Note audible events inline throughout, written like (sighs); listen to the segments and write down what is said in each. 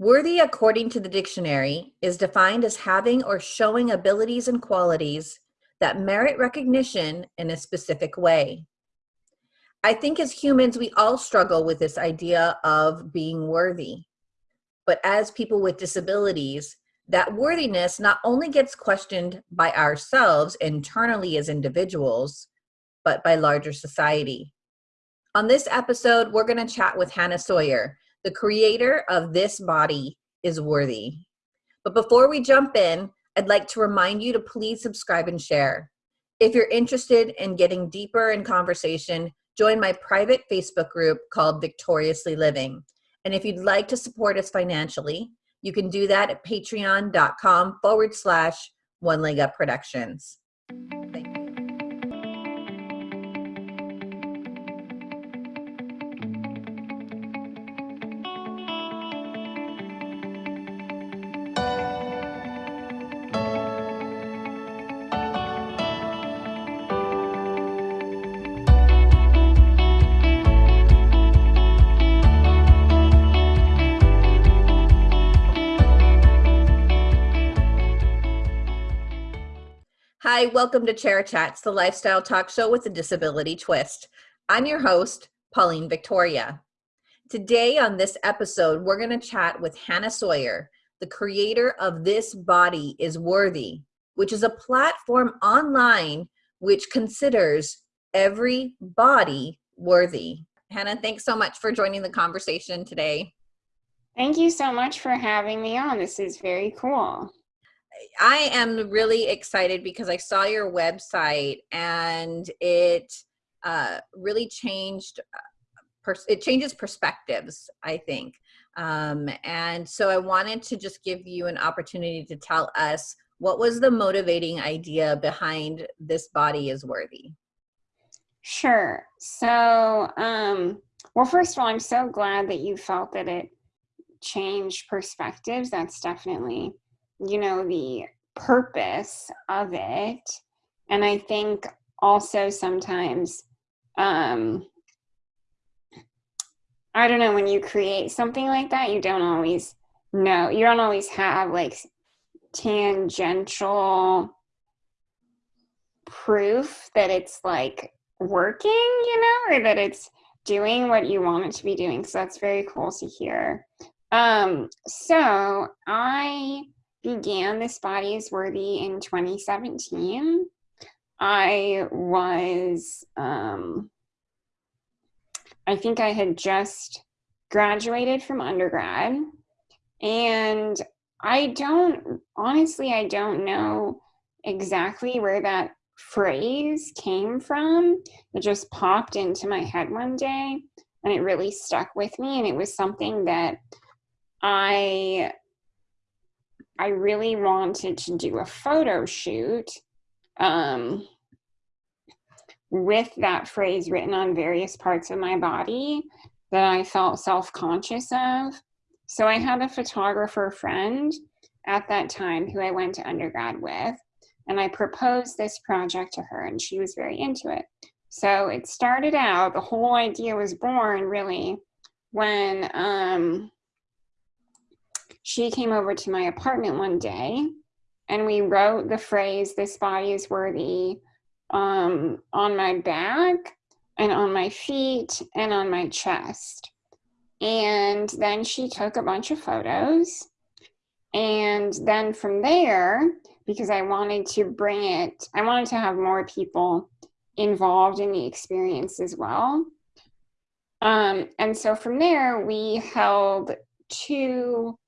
Worthy, according to the dictionary, is defined as having or showing abilities and qualities that merit recognition in a specific way. I think as humans, we all struggle with this idea of being worthy. But as people with disabilities, that worthiness not only gets questioned by ourselves internally as individuals, but by larger society. On this episode, we're going to chat with Hannah Sawyer, the creator of This Body is Worthy. But before we jump in, I'd like to remind you to please subscribe and share. If you're interested in getting deeper in conversation, join my private Facebook group called Victoriously Living. And if you'd like to support us financially, you can do that at patreon.com forward slash one leg up productions. Hi, welcome to Chair Chats, the lifestyle talk show with a disability twist. I'm your host, Pauline Victoria. Today on this episode, we're going to chat with Hannah Sawyer, the creator of This Body is Worthy, which is a platform online which considers every body worthy. Hannah, thanks so much for joining the conversation today. Thank you so much for having me on. This is very cool. I am really excited because I saw your website and it uh, really changed. Uh, it changes perspectives, I think. Um, and so I wanted to just give you an opportunity to tell us what was the motivating idea behind this body is worthy. Sure. So, um, well, first of all, I'm so glad that you felt that it changed perspectives. That's definitely you know, the purpose of it. And I think also sometimes, um, I don't know, when you create something like that, you don't always know, you don't always have like tangential proof that it's like working, you know, or that it's doing what you want it to be doing. So that's very cool to hear. Um, so I began This Body is Worthy in 2017. I was, um, I think I had just graduated from undergrad. And I don't, honestly, I don't know exactly where that phrase came from. It just popped into my head one day and it really stuck with me. And it was something that I I really wanted to do a photo shoot um, with that phrase written on various parts of my body that I felt self-conscious of. So I had a photographer friend at that time who I went to undergrad with, and I proposed this project to her, and she was very into it. So it started out, the whole idea was born really when um, she came over to my apartment one day and we wrote the phrase, this body is worthy um, on my back and on my feet and on my chest. And then she took a bunch of photos. And then from there, because I wanted to bring it, I wanted to have more people involved in the experience as well. Um, and so from there, we held two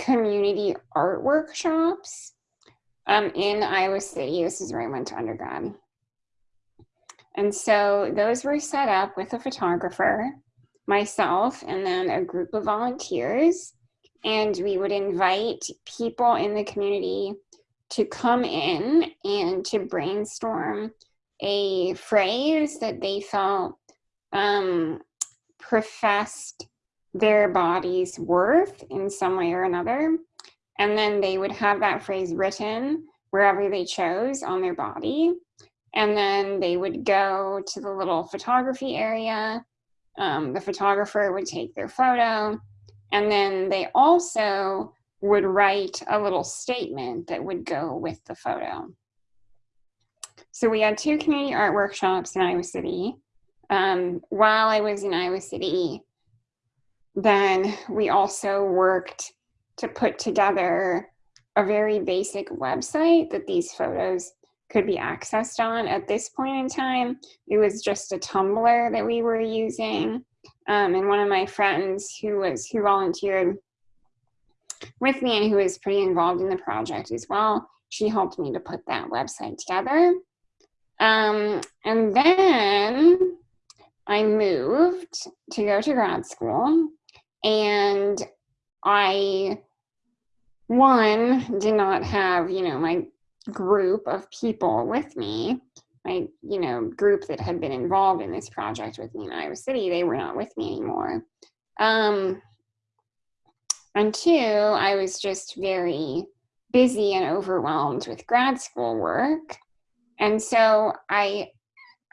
community art workshops um, in Iowa City. This is where I went to undergrad. And so those were set up with a photographer, myself, and then a group of volunteers. And we would invite people in the community to come in and to brainstorm a phrase that they felt um, professed their body's worth in some way or another. And then they would have that phrase written wherever they chose on their body. And then they would go to the little photography area. Um, the photographer would take their photo And then they also would write a little statement that would go with the photo. So we had two community art workshops in Iowa City. Um, while I was in Iowa City, then we also worked to put together a very basic website that these photos could be accessed on. At this point in time, it was just a Tumblr that we were using. Um, and one of my friends who was who volunteered with me and who was pretty involved in the project as well, she helped me to put that website together. Um, and then I moved to go to grad school and I, one, did not have, you know, my group of people with me, my, you know, group that had been involved in this project with me in Iowa City, they were not with me anymore. Um, and two, I was just very busy and overwhelmed with grad school work. And so I,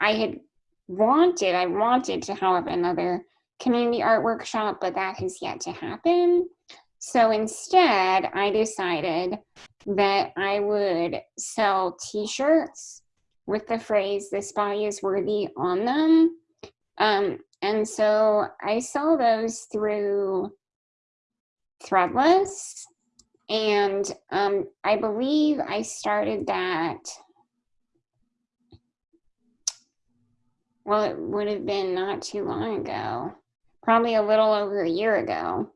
I had wanted, I wanted to have another community art workshop, but that has yet to happen. So instead, I decided that I would sell t-shirts with the phrase, this body is worthy on them. Um, and so I sell those through Threadless. And um, I believe I started that, well, it would have been not too long ago probably a little over a year ago.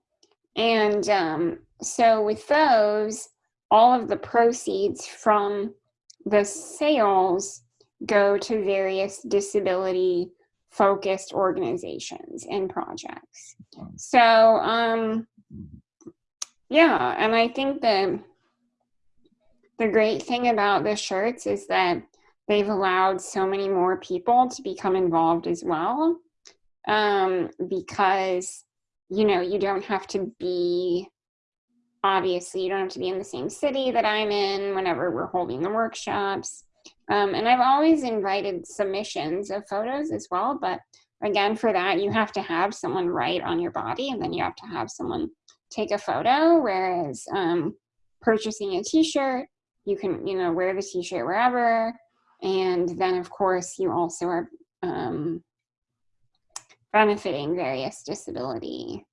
And um, so with those, all of the proceeds from the sales go to various disability focused organizations and projects. So, um, yeah, and I think the the great thing about the shirts is that they've allowed so many more people to become involved as well um, because you know you don't have to be obviously you don't have to be in the same city that i'm in whenever we're holding the workshops. Um, and i've always invited submissions of photos as well but again for that you have to have someone write on your body and then you have to have someone take a photo whereas um, purchasing a t-shirt you can you know wear the t-shirt wherever. And then of course you also are um, benefiting various disability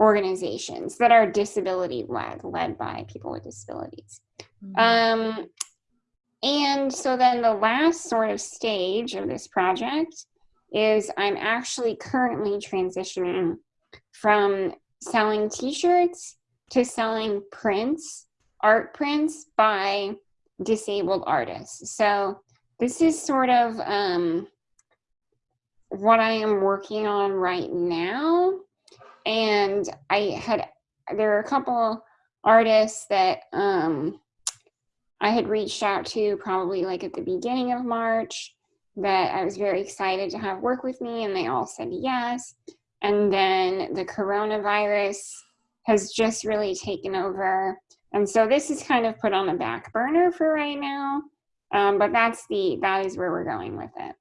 organizations that are disability led, led by people with disabilities. Mm-hmm. Um, and so then the last sort of stage of this project is I'm actually currently transitioning from selling t-shirts to selling prints, art prints by disabled artists. So this is sort of um, what I am working on right now. And I had, there are a couple artists that um, I had reached out to probably like at the beginning of March that I was very excited to have work with me and they all said yes. And then the coronavirus has just really taken over. And so this is kind of put on the back burner for right now. Um, but that's the, that is where we're going with it.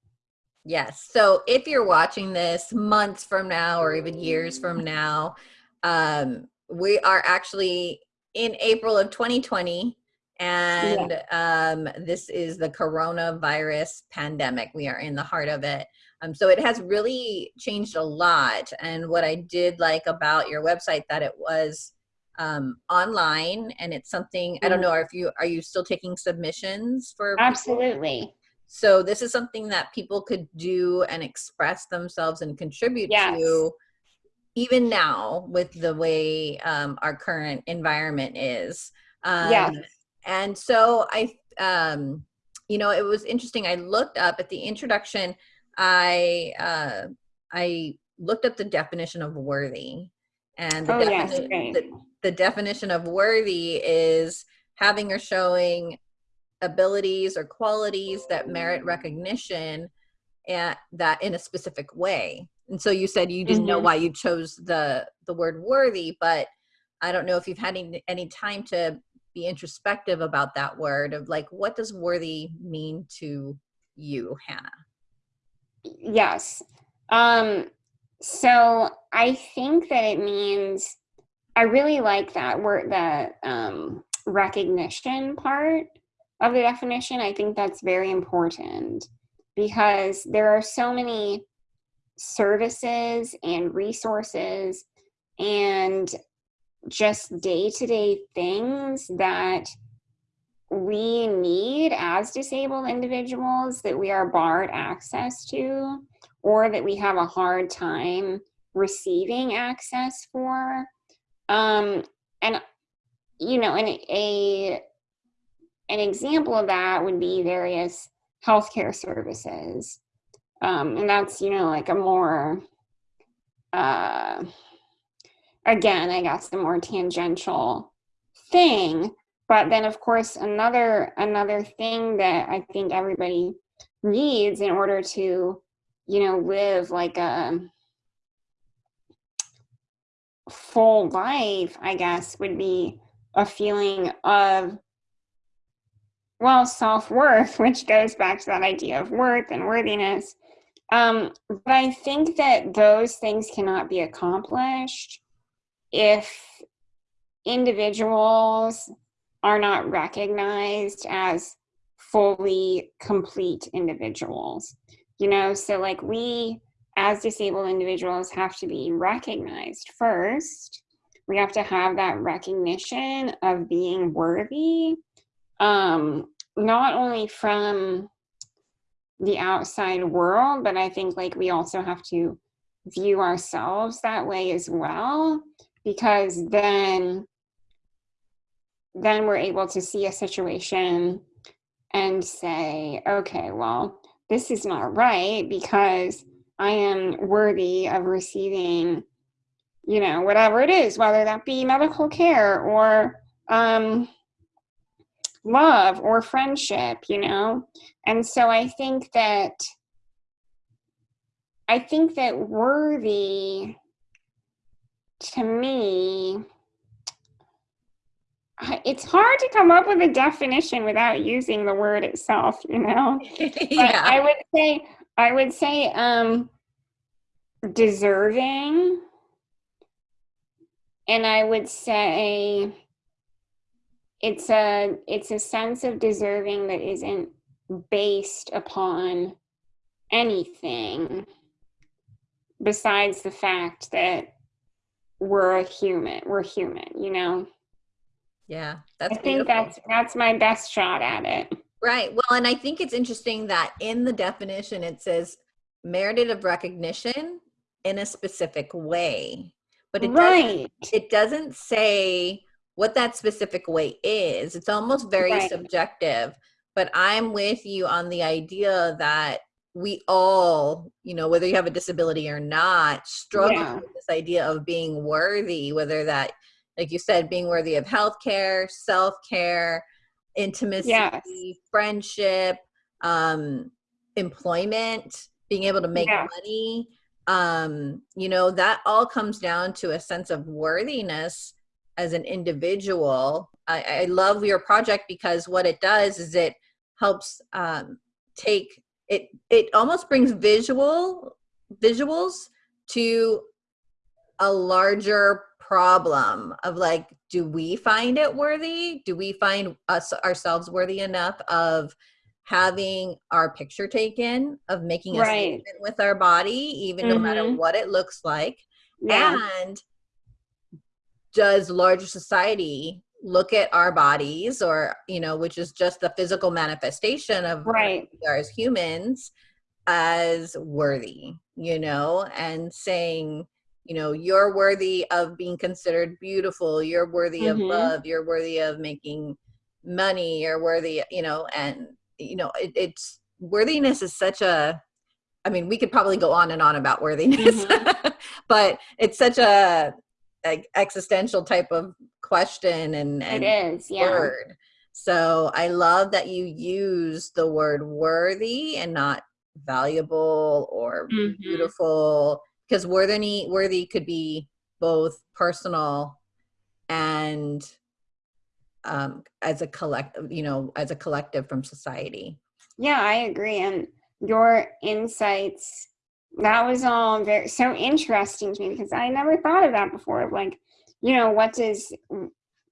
Yes. So if you're watching this months from now or even years from now, um, we are actually in April of 2020 and yeah. um, this is the coronavirus pandemic. We are in the heart of it. Um, so it has really changed a lot. And what I did like about your website that it was um, online and it's something. I don't mm-hmm. know if you, are you still taking submissions for? Absolutely. People? So this is something that people could do and express themselves and contribute yes. to even now with the way um, our current environment is. Um, yeah. And so I, um, you know, it was interesting. I looked up at the introduction. I uh, I looked up the definition of worthy, and the, oh, yes, the, the definition of worthy is having or showing abilities or qualities that merit recognition and that in a specific way and so you said you didn't mm -hmm. know mm-hmm. why you chose the the word worthy but i don't know if you've had any, any time to be introspective about that word of like what does worthy mean to you hannah yes um so i think that it means I really like that word, the um, recognition part of the definition. I think that's very important because there are so many services and resources and just day to day things that we need as disabled individuals that we are barred access to or that we have a hard time receiving access for. Um, and, you know, and a, an example of that would be various healthcare services. Um, and that's, you know, like a more, uh, again, I guess the more tangential thing. But then of course, another, another thing that I think everybody needs in order to, you know, live like a full life, I guess, would be a feeling of well, self-worth, which goes back to that idea of worth and worthiness. Um, but I think that those things cannot be accomplished if individuals are not recognized as fully complete individuals. You know, so like we as disabled individuals have to be recognized first. We have to have that recognition of being worthy um, not only from the outside world, but I think like we also have to view ourselves that way as well, because then then we're able to see a situation and say, okay, well, this is not right because I am worthy of receiving, you know, whatever it is, whether that be medical care or um, love or friendship, you know? And so I think that, I think that worthy to me, (sighs) it's hard to come up with a definition without using the word itself, you know? (laughs) yeah. I would say, I would say, um, deserving. And I would say, it's a it's a sense of deserving that isn't based upon anything besides the fact that we're a human we're human you know yeah that's i think beautiful. that's that's my best shot at it right well and i think it's interesting that in the definition it says merited of recognition in a specific way but it right. doesn't it doesn't say what that specific way is. It's almost very right. subjective, but I'm with you on the idea that we all, you know, whether you have a disability or not, struggle yeah. with this idea of being worthy, whether that, like you said, being worthy of healthcare, self-care, intimacy, yes. friendship, um, employment, being able to make yeah. money. Um, you know, that all comes down to a sense of worthiness as an individual. I, I love your project because what it does is it helps um, take it. It almost brings visual visuals to a larger problem of like, do we find it worthy? Do we find us ourselves worthy enough of having our picture taken, of making a right. statement with our body, even mm -hmm. no matter mm-hmm. what it looks like? Yeah. And does larger society look at our bodies or you know which is just the physical manifestation of right we are as humans as worthy you know and saying you know you're worthy of being considered beautiful you're worthy mm -hmm. of mm-hmm. love you're worthy of making money you're worthy you know and you know it, it's worthiness is such a i mean we could probably go on and on about worthiness mm -hmm. (laughs) but it's such a like existential type of question and, and it is yeah. word. So I love that you use the word worthy and not valuable or mm -hmm. beautiful because worthy worthy could be both personal and um, as a collective, you know, as a collective from society. Yeah, I agree. And your insights that was all very so interesting to me because I never thought of that before. Like you know, what does,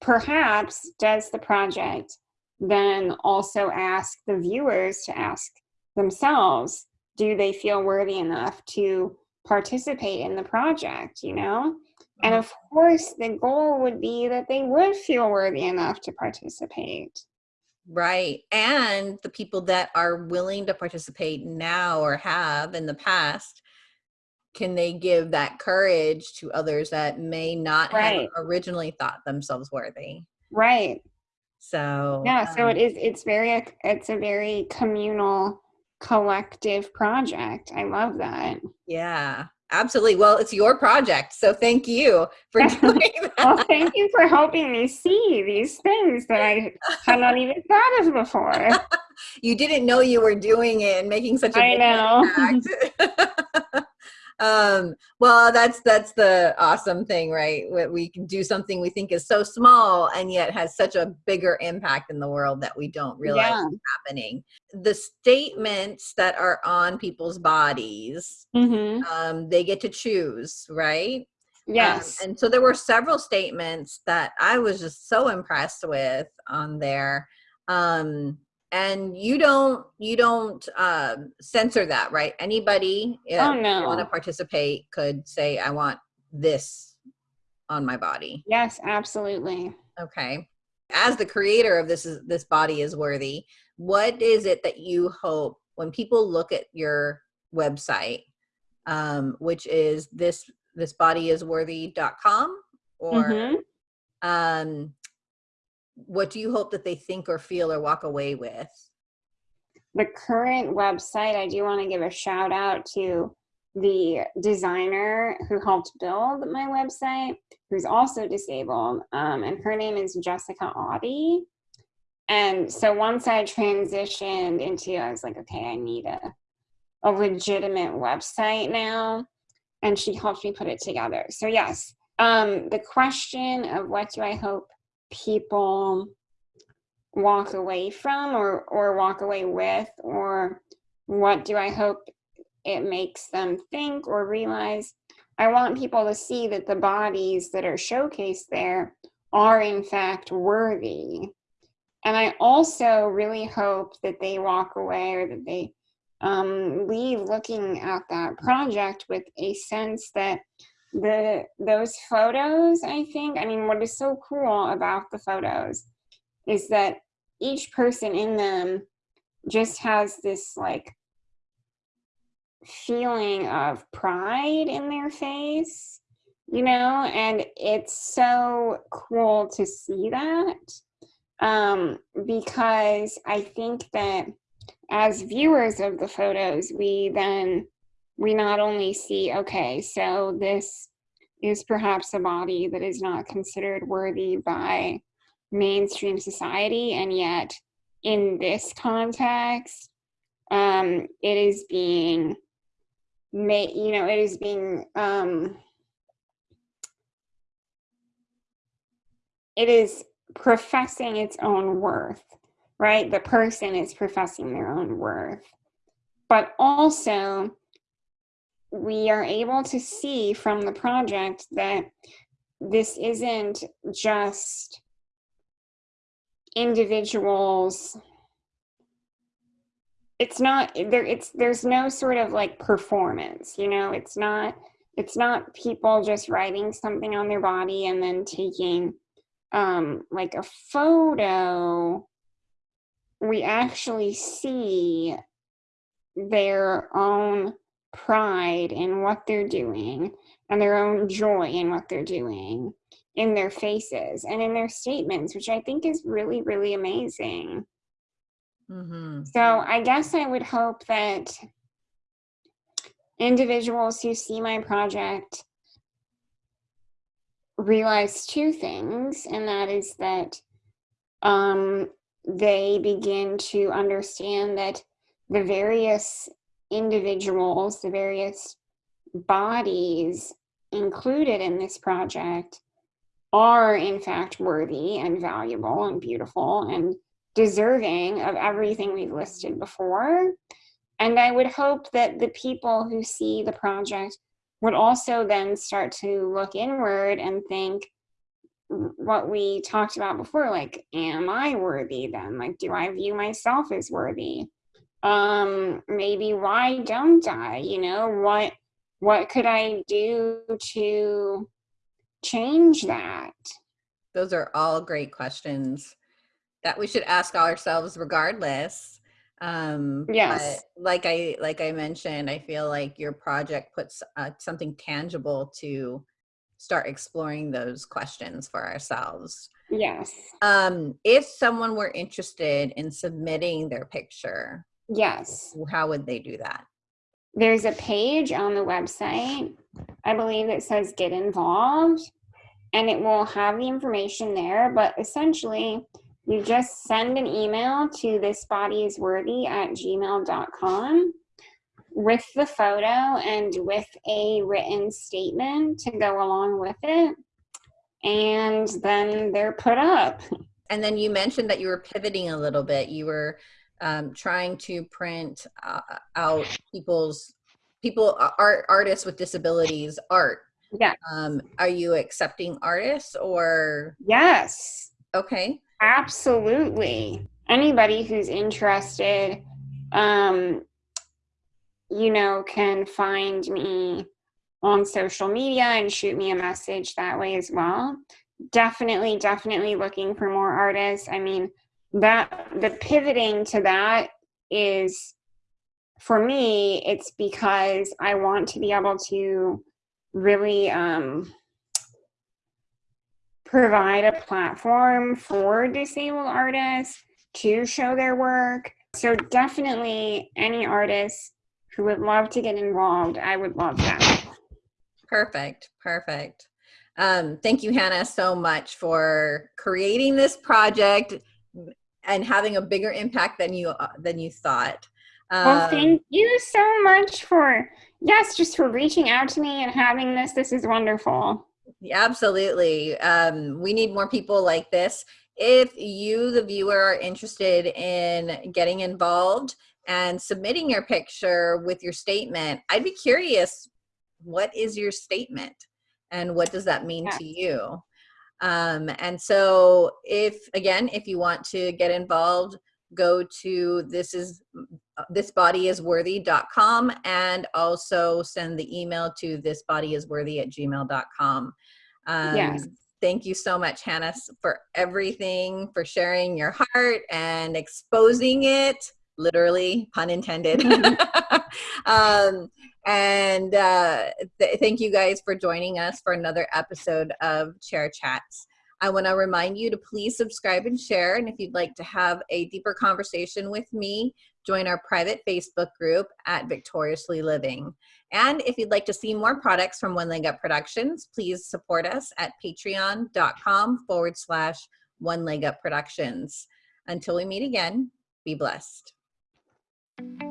perhaps does the project then also ask the viewers to ask themselves, do they feel worthy enough to participate in the project, you know? And Mm-hmm. of course, the goal would be that they would feel worthy enough to participate. Right. And the people that are willing to participate now or have in the past, can they give that courage to others that may not Right. have originally thought themselves worthy? Right. So, Yeah, so um, it is it's very it's a very communal collective project. I love that. yeah, absolutely. Well, it's your project. So thank you for (laughs) doing (laughs) that. Well, thank you for helping me see these things that I had not even thought of before. (laughs) you didn't know you were doing it and making such a I know. Um well that's that's the awesome thing right we, we can do something we think is so small and yet has such a bigger impact in the world that we don't realize Yeah. is happening the statements that are on people's bodies hmm um they get to choose right Um, Yes. and so there were several statements that I was just so impressed with on there. Um, and you don't you don't um, censor that, right? Anybody uh, Oh, want to participate could say, "I want this on my body." yes, absolutely. Okay. As the creator of this is this body is worthy. What is it that you hope when people look at your website, um, which is this this body is worthy.com or Mhm. um what do you hope that they think or feel or walk away with? The current website, I do want to give a shout out to the designer who helped build my website, who's also disabled, um, and her name is Jessica Audie. And so once I transitioned into, I was like, okay, I need a, a legitimate website now. And she helped me put it together. So, yes, um, the question of what do I hope people walk away from or, or walk away with, or what do I hope it makes them think or realize? I want people to see that the bodies that are showcased there are, in fact, worthy. And I also really hope that they walk away or that they um, leave looking at that project with a sense that the those photos, I think, I mean, what is so cool about the photos is that each person in them just has this like feeling of pride in their face, you know, and it's so cool to see that um, because I think that as viewers of the photos, we then we not only see, okay, so this is perhaps a body that is not considered worthy by mainstream society, and yet in this context, um, it is being made, you know, it is being um, it is professing its own worth, right? The person is professing their own worth. But also, we are able to see from the project that this isn't just individuals. It's not there it's there's no sort of like performance you know? It's not it's not people just writing something on their body and then taking um like a photo. We actually see their own pride in what they're doing and their own joy in what they're doing in their faces and in their statements which i think is really really amazing Mm-hmm. so I guess I would hope that individuals who see my project realize two things, and that is that um, they begin to understand that the various individuals, the various bodies included in this project are in fact worthy and valuable and beautiful and deserving of everything we've listed before. And I would hope that the people who see the project would also then start to look inward and think, what we talked about before like am i worthy then like do i view myself as worthy um maybe why don't i you know what what could i do to change that Those are all great questions that we should ask ourselves regardless. Um, Yes. Like I, like I mentioned, I feel like your project puts uh, something tangible to start exploring those questions for ourselves. yes Um, if someone were interested in submitting their picture, yes how would they do that? there's a page on the website i believe that says get involved and it will have the information there but essentially you just send an email to this body is worthy at gmail.com with the photo and with a written statement to go along with it and then they're put up And then you mentioned that you were pivoting a little bit. You were um, trying to print uh, out people's people art artists with disabilities art. yeah Um, are you accepting artists or yes okay? Absolutely. Anybody who's interested, um, you know, can find me on social media and shoot me a message that way as well. Definitely, definitely looking for more artists. I mean, that the pivoting to that is for me, it's because I want to be able to really um, provide a platform for disabled artists to show their work. So definitely any artists who would love to get involved, I would love that. Perfect, perfect. Um, thank you, Hannah, so much for creating this project and having a bigger impact than you uh, than you thought. Well, Um, thank you so much for, yes, just for reaching out to me and having this. This is wonderful. Yeah, Absolutely. Um, we need more people like this. If you, the viewer, are interested in getting involved and submitting your picture with your statement, I'd be curious what is your statement and what does that mean to you? Um, and so, if again, if you want to get involved, go to this is thisbodyisworthy.com and also send the email to thisbodyisworthy at gmail.com. Um, Yes. Thank you so much, Hannah, for everything, for sharing your heart and exposing it, literally, pun intended. (laughs) (laughs) um, and uh, th- thank you guys for joining us for another episode of Chair Chats. I want to remind you to please subscribe and share. And if you'd like to have a deeper conversation with me, join our private Facebook group at Victoriously Living. And if you'd like to see more products from One Leg Up Productions, please support us at patreon.com forward slash One Leg Up Productions. Until we meet again, be blessed. Thank you.